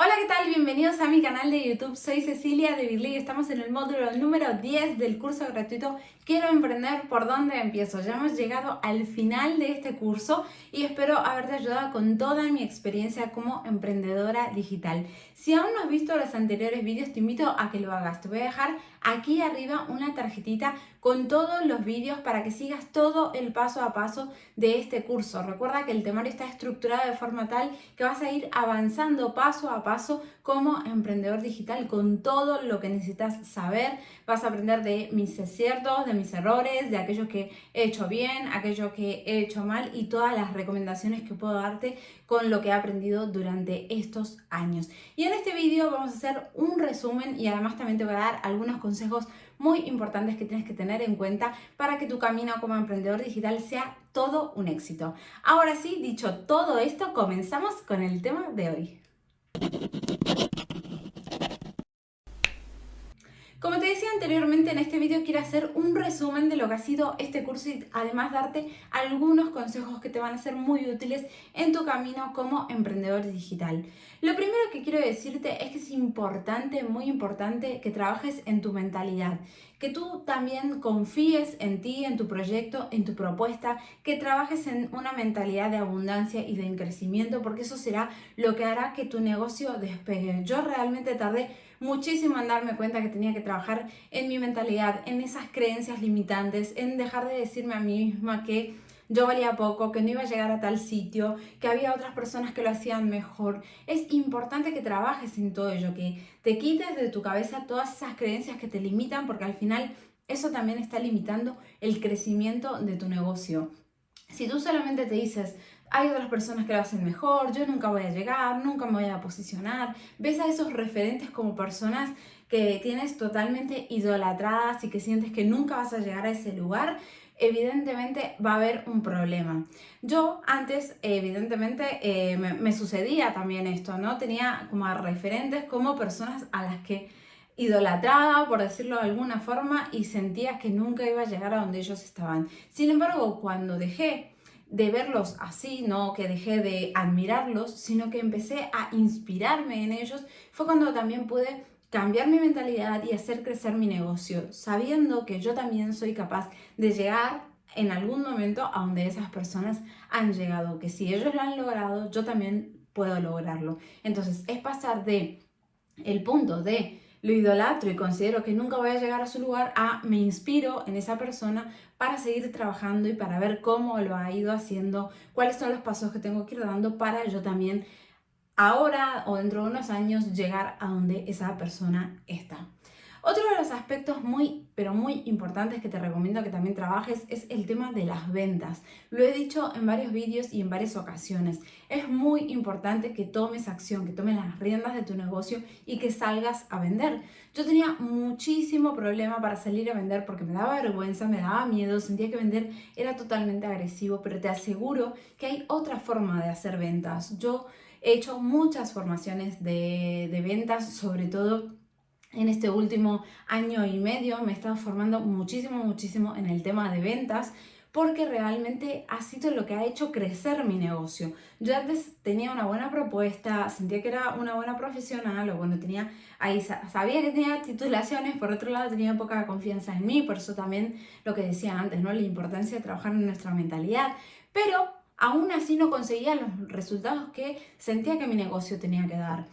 Hola, ¿qué tal? Bienvenidos a mi canal de YouTube. Soy Cecilia de Birley y estamos en el módulo número 10 del curso gratuito Quiero emprender, ¿por dónde empiezo? Ya hemos llegado al final de este curso y espero haberte ayudado con toda mi experiencia como emprendedora digital. Si aún no has visto los anteriores vídeos, te invito a que lo hagas. Te voy a dejar aquí arriba una tarjetita con todos los vídeos para que sigas todo el paso a paso de este curso. Recuerda que el temario está estructurado de forma tal que vas a ir avanzando paso a paso como emprendedor digital con todo lo que necesitas saber. Vas a aprender de mis aciertos, de mis errores, de aquello que he hecho bien, aquello que he hecho mal y todas las recomendaciones que puedo darte con lo que he aprendido durante estos años. Y en este vídeo vamos a hacer un resumen y además también te voy a dar algunos consejos muy importantes que tienes que tener en cuenta para que tu camino como emprendedor digital sea todo un éxito. Ahora sí, dicho todo esto, comenzamos con el tema de hoy. Como te decía anteriormente, en este vídeo quiero hacer un resumen de lo que ha sido este curso y además darte algunos consejos que te van a ser muy útiles en tu camino como emprendedor digital. Lo primero que quiero decirte es que es importante, muy importante, que trabajes en tu mentalidad, que tú también confíes en ti, en tu proyecto, en tu propuesta, que trabajes en una mentalidad de abundancia y de crecimiento, porque eso será lo que hará que tu negocio despegue. Yo realmente tardé muchísimo en darme cuenta que tenía que trabajar en mi mentalidad, en esas creencias limitantes, en dejar de decirme a mí misma que yo valía poco, que no iba a llegar a tal sitio, que había otras personas que lo hacían mejor. Es importante que trabajes en todo ello, que te quites de tu cabeza todas esas creencias que te limitan, porque al final eso también está limitando el crecimiento de tu negocio. Si tú solamente te dices, hay otras personas que lo hacen mejor, yo nunca voy a llegar, nunca me voy a posicionar. Ves a esos referentes como personas que tienes totalmente idolatradas y que sientes que nunca vas a llegar a ese lugar, evidentemente va a haber un problema. Yo antes, evidentemente, eh, me, me, sucedía también esto, ¿no? Tenía como referentes como personas a las que idolatraba, por decirlo de alguna forma, y sentía que nunca iba a llegar a donde ellos estaban. Sin embargo, cuando dejé de verlos así, no que dejé de admirarlos, sino que empecé a inspirarme en ellos, fue cuando también pude cambiar mi mentalidad y hacer crecer mi negocio, sabiendo que yo también soy capaz de llegar en algún momento a donde esas personas han llegado, que si ellos lo han logrado, yo también puedo lograrlo. Entonces, es pasar de el punto de lo idolatro y considero que nunca voy a llegar a su lugar, a me inspiro en esa persona para seguir trabajando y para ver cómo lo ha ido haciendo, cuáles son los pasos que tengo que ir dando para yo también ahora o dentro de unos años llegar a donde esa persona está. Otro de los aspectos muy, pero muy importantes que te recomiendo que también trabajes es el tema de las ventas. Lo he dicho en varios vídeos y en varias ocasiones. Es muy importante que tomes acción, que tomes las riendas de tu negocio y que salgas a vender. Yo tenía muchísimo problema para salir a vender porque me daba vergüenza, me daba miedo, sentía que vender era totalmente agresivo, pero te aseguro que hay otra forma de hacer ventas. Yo he hecho muchas formaciones de, de ventas, sobre todo en este último año y medio me he estado formando muchísimo, muchísimo en el tema de ventas porque realmente ha sido lo que ha hecho crecer mi negocio. Yo antes tenía una buena propuesta, sentía que era una buena profesional, o bueno, tenía ahí, sabía que tenía titulaciones, por otro lado tenía poca confianza en mí, por eso también lo que decía antes, ¿no? La importancia de trabajar en nuestra mentalidad, pero aún así no conseguía los resultados que sentía que mi negocio tenía que dar.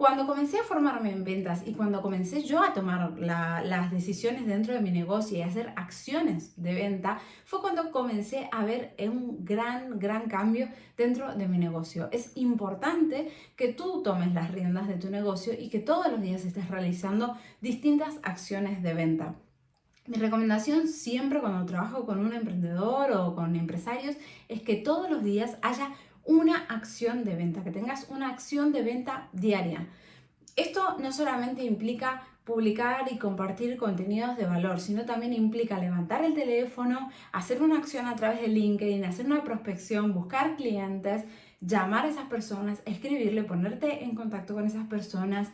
Cuando comencé a formarme en ventas y cuando comencé yo a tomar las decisiones dentro de mi negocio y a hacer acciones de venta, fue cuando comencé a ver un gran, gran cambio dentro de mi negocio. Es importante que tú tomes las riendas de tu negocio y que todos los días estés realizando distintas acciones de venta. Mi recomendación siempre cuando trabajo con un emprendedor o con empresarios es que todos los días haya una acción de venta, que tengas una acción de venta diaria. Esto no solamente implica publicar y compartir contenidos de valor, sino también implica levantar el teléfono, hacer una acción a través de LinkedIn, hacer una prospección, buscar clientes, llamar a esas personas, escribirle, ponerte en contacto con esas personas,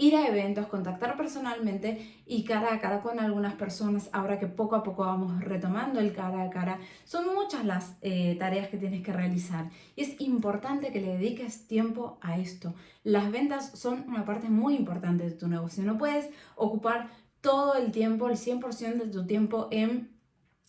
ir a eventos, contactar personalmente y cara a cara con algunas personas, ahora que poco a poco vamos retomando el cara a cara. Son muchas las eh, tareas que tienes que realizar y es importante que le dediques tiempo a esto. Las ventas son una parte muy importante de tu negocio. No puedes ocupar todo el tiempo, el 100% de tu tiempo en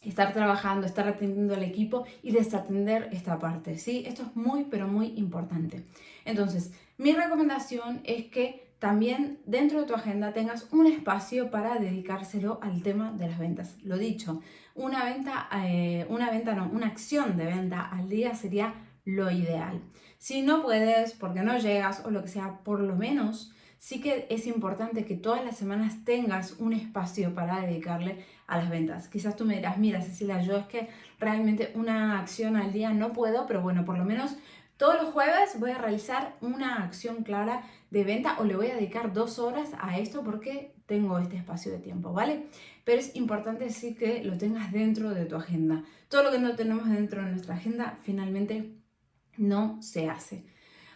estar trabajando, estar atendiendo al equipo y desatender esta parte, ¿sí? Esto es muy, pero muy importante. Entonces, mi recomendación es que también dentro de tu agenda tengas un espacio para dedicárselo al tema de las ventas. Lo dicho, una venta, eh, una venta no, una acción de venta al día sería lo ideal. Si no puedes, porque no llegas o lo que sea, por lo menos sí que es importante que todas las semanas tengas un espacio para dedicarle a las ventas. Quizás tú me dirás, mira Cecilia, yo es que realmente una acción al día no puedo, pero bueno, por lo menos todos los jueves voy a realizar una acción clara de venta o le voy a dedicar dos horas a esto porque tengo este espacio de tiempo, ¿vale? Pero es importante sí que lo tengas dentro de tu agenda. Todo lo que no tenemos dentro de nuestra agenda finalmente no se hace.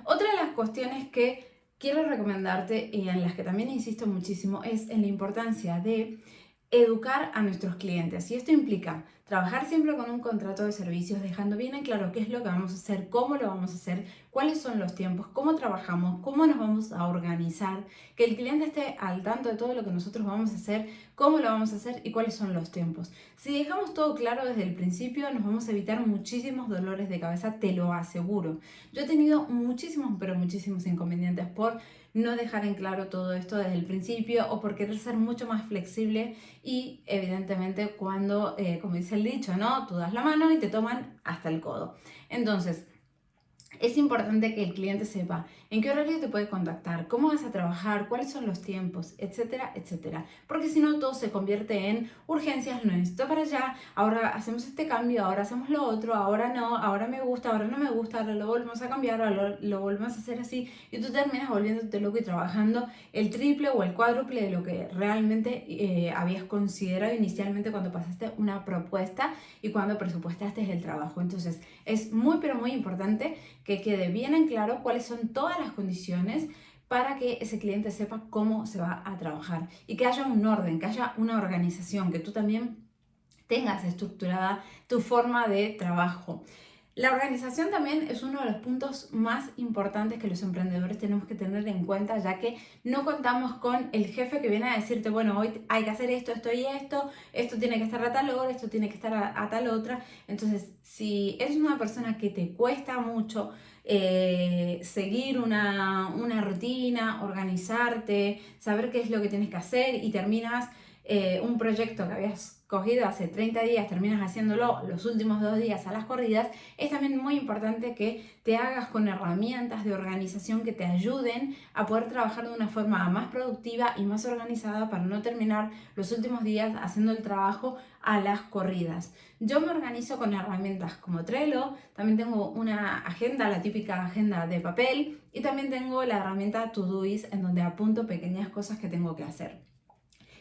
Otra de las cuestiones que quiero recomendarte y en las que también insisto muchísimo es en la importancia de educar a nuestros clientes. Y esto implica trabajar siempre con un contrato de servicios, dejando bien en claro qué es lo que vamos a hacer, cómo lo vamos a hacer, cuáles son los tiempos, cómo trabajamos, cómo nos vamos a organizar, que el cliente esté al tanto de todo lo que nosotros vamos a hacer, cómo lo vamos a hacer y cuáles son los tiempos. Si dejamos todo claro desde el principio, nos vamos a evitar muchísimos dolores de cabeza, te lo aseguro. Yo he tenido muchísimos, pero muchísimos inconvenientes por no dejar en claro todo esto desde el principio o por querer ser mucho más flexible y evidentemente cuando, eh, como dice el dicho, ¿no? Tú das la mano y te toman hasta el codo. Entonces, es importante que el cliente sepa en qué horario te puede contactar, cómo vas a trabajar, cuáles son los tiempos, etcétera, etcétera. Porque si no, todo se convierte en urgencias, no necesito para allá, ahora hacemos este cambio, ahora hacemos lo otro, ahora no, ahora me gusta, ahora no me gusta, ahora lo volvemos a cambiar, ahora lo, volvemos a hacer así y tú terminas volviéndote loco y trabajando el triple o el cuádruple de lo que realmente eh, habías considerado inicialmente cuando pasaste una propuesta y cuando presupuestaste el trabajo. Entonces, es muy, pero muy importante que quede bien en claro cuáles son las condiciones para que ese cliente sepa cómo se va a trabajar y que haya un orden, que haya una organización, que tú también tengas estructurada tu forma de trabajo. La organización también es uno de los puntos más importantes que los emprendedores tenemos que tener en cuenta, ya que no contamos con el jefe que viene a decirte, bueno, hoy hay que hacer esto, esto y esto, esto tiene que estar a tal hora, esto tiene que estar a, tal otra. Entonces, si eres una persona que te cuesta mucho eh, seguir una, una rutina, organizarte, saber qué es lo que tienes que hacer y terminas eh, un proyecto que habías hace 30 días, terminas haciéndolo los últimos dos días a las corridas, es también muy importante que te hagas con herramientas de organización que te ayuden a poder trabajar de una forma más productiva y más organizada para no terminar los últimos días haciendo el trabajo a las corridas. Yo me organizo con herramientas como Trello, también tengo una agenda, la típica agenda de papel, y también tengo la herramienta Todoist en donde apunto pequeñas cosas que tengo que hacer.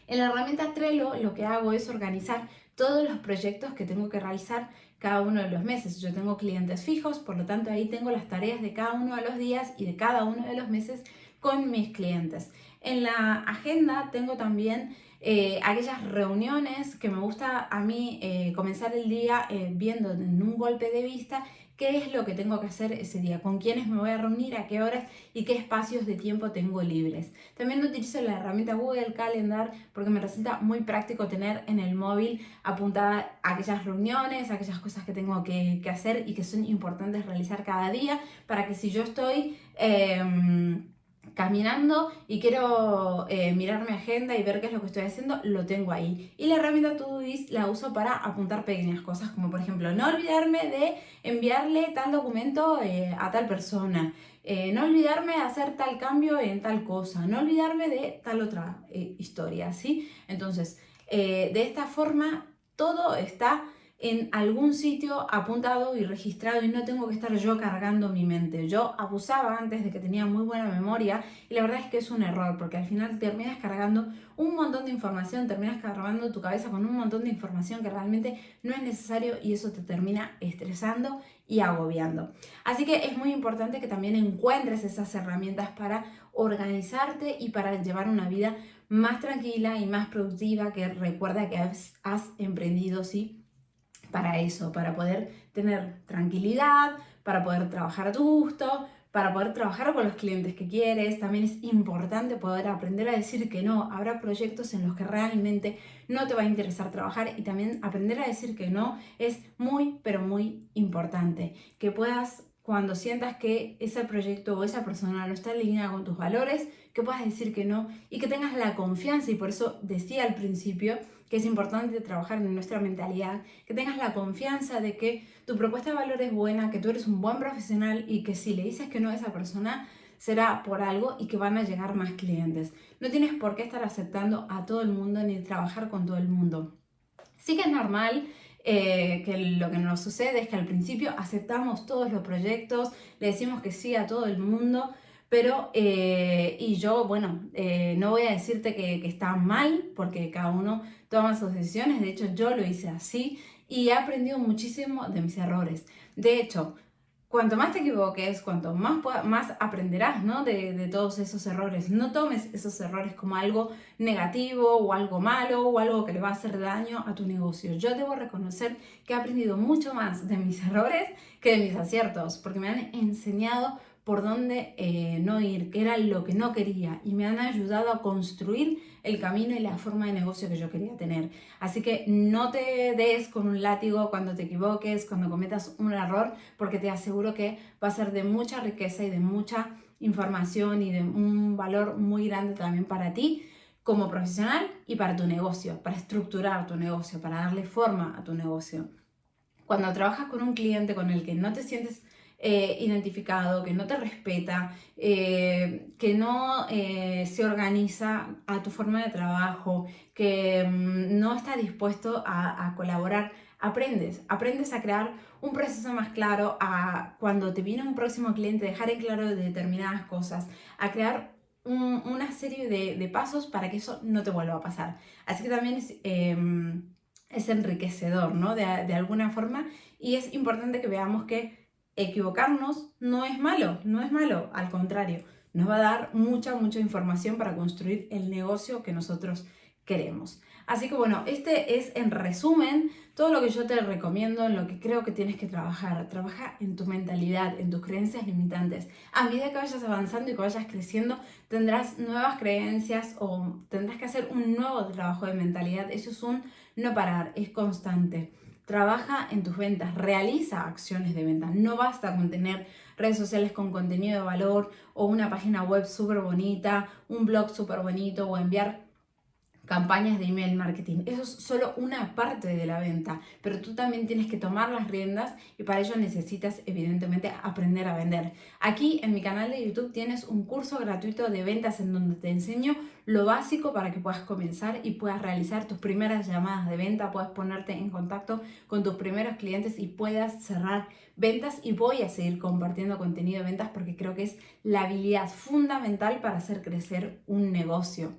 En la herramienta Trello lo que hago es organizar todos los proyectos que tengo que realizar cada uno de los meses. Yo tengo clientes fijos, por lo tanto ahí tengo las tareas de cada uno de los días y de cada uno de los meses con mis clientes. En la agenda tengo también eh, aquellas reuniones que me gusta a mí eh, comenzar el día eh, viendo en un golpe de vista qué es lo que tengo que hacer ese día, con quiénes me voy a reunir, a qué horas y qué espacios de tiempo tengo libres. También utilizo la herramienta Google Calendar porque me resulta muy práctico tener en el móvil apuntadas aquellas reuniones, aquellas cosas que tengo que, hacer y que son importantes realizar cada día para que si yo estoy... Em, caminando y quiero eh, mirar mi agenda y ver qué es lo que estoy haciendo, lo tengo ahí. Y la herramienta Todoist la uso para apuntar pequeñas cosas, como por ejemplo, no olvidarme de enviarle tal documento eh, a tal persona, eh, no olvidarme de hacer tal cambio en tal cosa, no olvidarme de tal otra historia, ¿sí? Entonces, de esta forma, todo está en algún sitio apuntado y registrado y no tengo que estar yo cargando mi mente. Yo abusaba antes de que tenía muy buena memoria y la verdad es que es un error porque al final terminas cargando un montón de información, terminas cargando tu cabeza con un montón de información que realmente no es necesario y eso te termina estresando y agobiando. Así que es muy importante que también encuentres esas herramientas para organizarte y para llevar una vida más tranquila y más productiva, que recuerda que has, has emprendido, sí, para eso, para poder tener tranquilidad, para poder trabajar a tu gusto, para poder trabajar con los clientes que quieres. También es importante poder aprender a decir que no. Habrá proyectos en los que realmente no te va a interesar trabajar y también aprender a decir que no es muy, pero muy importante. Que puedas, cuando sientas que ese proyecto o esa persona no está alineada con tus valores, que puedas decir que no y que tengas la confianza. Y por eso decía al principio que es importante trabajar en nuestra mentalidad, que tengas la confianza de que tu propuesta de valor es buena, que tú eres un buen profesional y que si le dices que no a esa persona, será por algo y que van a llegar más clientes. No tienes por qué estar aceptando a todo el mundo ni trabajar con todo el mundo. Sí que es normal eh, que lo que nos sucede es que al principio aceptamos todos los proyectos, le decimos que sí a todo el mundo, pero, eh, y yo, bueno, eh, no voy a decirte que, que, está mal, porque cada uno toma sus decisiones, de hecho yo lo hice así y he aprendido muchísimo de mis errores. De hecho, cuanto más te equivoques, cuanto más, más aprenderás ¿no? de, de, todos esos errores. No tomes esos errores como algo negativo o algo malo o algo que le va a hacer daño a tu negocio. Yo debo reconocer que he aprendido mucho más de mis errores que de mis aciertos, porque me han enseñado por dónde eh, no ir, qué era lo que no quería y me han ayudado a construir el camino y la forma de negocio que yo quería tener. Así que no te des con un látigo cuando te equivoques, cuando cometas un error, porque te aseguro que va a ser de mucha riqueza y de mucha información y de un valor muy grande también para ti como profesional y para tu negocio, para estructurar tu negocio, para darle forma a tu negocio. Cuando trabajas con un cliente con el que no te sientes eh, identificado, que no te respeta, eh, que no eh, se organiza a tu forma de trabajo, que mm, no está dispuesto a, colaborar, aprendes, aprendes a crear un proceso más claro, a cuando te viene un próximo cliente, dejar en claro determinadas cosas, a crear una serie de, pasos para que eso no te vuelva a pasar. Así que también es, em, es enriquecedor, ¿no? De, de alguna forma, y es importante que veamos que equivocarnos no es malo, no es malo, al contrario, nos va a dar mucha, mucha información para construir el negocio que nosotros queremos. Así que bueno, este es en resumen todo lo que yo te recomiendo, en lo que creo que tienes que trabajar. Trabaja en tu mentalidad, en tus creencias limitantes. A medida que vayas avanzando y que vayas creciendo, tendrás nuevas creencias o tendrás que hacer un nuevo trabajo de mentalidad. Eso es un no parar, es constante. Trabaja en tus ventas, realiza acciones de ventas. No basta con tener redes sociales con contenido de valor o una página web súper bonita, un blog súper bonito o enviar campañas de email marketing. Eso es solo una parte de la venta, pero tú también tienes que tomar las riendas y para ello necesitas evidentemente aprender a vender. Aquí en mi canal de YouTube tienes un curso gratuito de ventas en donde te enseño lo básico para que puedas comenzar y puedas realizar tus primeras llamadas de venta, puedas ponerte en contacto con tus primeros clientes y puedas cerrar ventas y voy a seguir compartiendo contenido de ventas porque creo que es la habilidad fundamental para hacer crecer un negocio.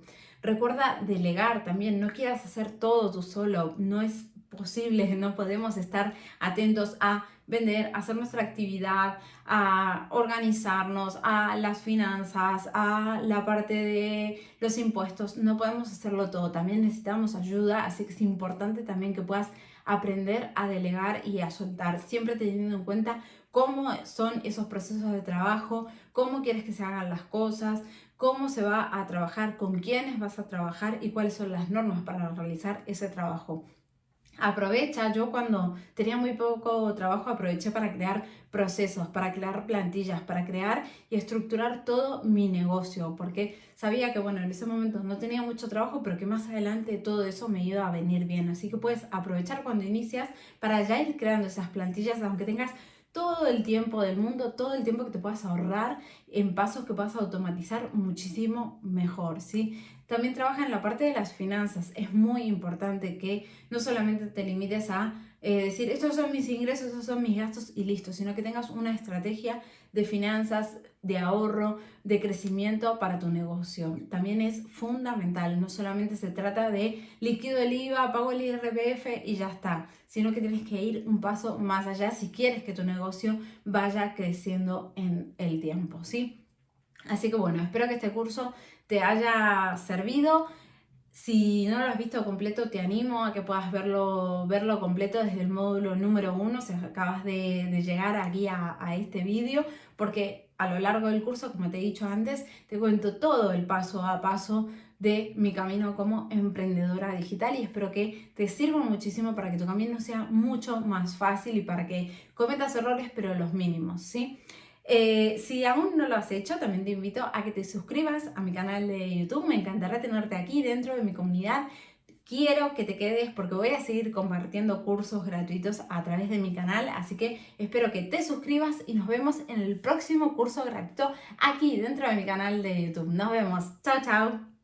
Recuerda delegar también, no quieras hacer todo tú solo, no es posible, no podemos estar atentos a vender, a hacer nuestra actividad, a organizarnos, a las finanzas, a la parte de los impuestos, no podemos hacerlo todo, también necesitamos ayuda, así que es importante también que puedas aprender a delegar y a soltar, siempre teniendo en cuenta cómo son esos procesos de trabajo, cómo quieres que se hagan las cosas, cómo se va a trabajar, con quiénes vas a trabajar y cuáles son las normas para realizar ese trabajo. Aprovecha, yo cuando tenía muy poco trabajo aproveché para crear procesos, para crear plantillas, para crear y estructurar todo mi negocio, porque sabía que bueno, en ese momento no tenía mucho trabajo, pero que más adelante todo eso me iba a venir bien. Así que puedes aprovechar cuando inicias para ya ir creando esas plantillas, aunque tengas todo el tiempo del mundo, todo el tiempo que te puedas ahorrar, en pasos que puedas automatizar muchísimo mejor, ¿sí? También trabaja en la parte de las finanzas. Es muy importante que no solamente te limites a eh, decir, estos son mis ingresos, estos son mis gastos y listo, sino que tengas una estrategia de finanzas, de ahorro, de crecimiento para tu negocio. También es fundamental, no solamente se trata de líquido el IVA, pago el IRPF y ya está, sino que tienes que ir un paso más allá si quieres que tu negocio vaya creciendo en el tiempo, ¿sí? Así que bueno, espero que este curso te haya servido. Si no lo has visto completo, te animo a que puedas verlo, verlo completo desde el módulo número uno, si acabas de, llegar aquí a, a este vídeo, porque a lo largo del curso, como te he dicho antes, te cuento todo el paso a paso de mi camino como emprendedora digital y espero que te sirva muchísimo para que tu camino sea mucho más fácil y para que cometas errores pero los mínimos, ¿sí? Eh, si aún no lo has hecho, también te invito a que te suscribas a mi canal de YouTube. Me encantará tenerte aquí dentro de mi comunidad. Quiero que te quedes porque voy a seguir compartiendo cursos gratuitos a través de mi canal, así que espero que te suscribas y nos vemos en el próximo curso gratuito aquí dentro de mi canal de YouTube. Nos vemos. Chao, chao.